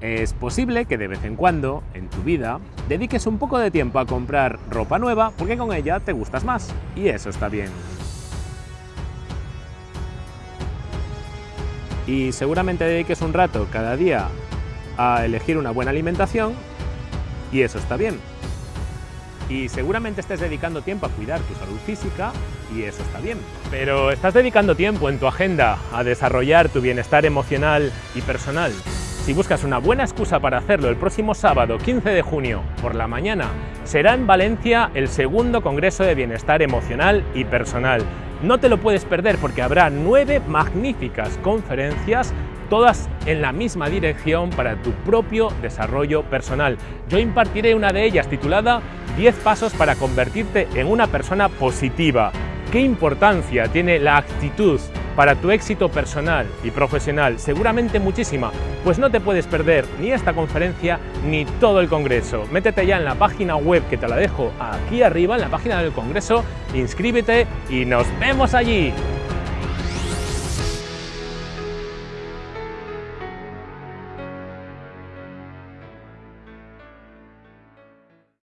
Es posible que de vez en cuando, en tu vida, dediques un poco de tiempo a comprar ropa nueva porque con ella te gustas más, y eso está bien. Y seguramente dediques un rato cada día a elegir una buena alimentación, y eso está bien. Y seguramente estés dedicando tiempo a cuidar tu salud física, y eso está bien. Pero ¿estás dedicando tiempo en tu agenda a desarrollar tu bienestar emocional y personal? Si buscas una buena excusa para hacerlo el próximo sábado 15 de junio por la mañana, será en Valencia el segundo Congreso de Bienestar Emocional y Personal. No te lo puedes perder porque habrá nueve magníficas conferencias todas en la misma dirección para tu propio desarrollo personal. Yo impartiré una de ellas titulada 10 pasos para convertirte en una persona positiva. ¿Qué importancia tiene la actitud para tu éxito personal y profesional? Seguramente muchísima, pues no te puedes perder ni esta conferencia ni todo el Congreso. Métete ya en la página web que te la dejo aquí arriba, en la página del Congreso, inscríbete y nos vemos allí.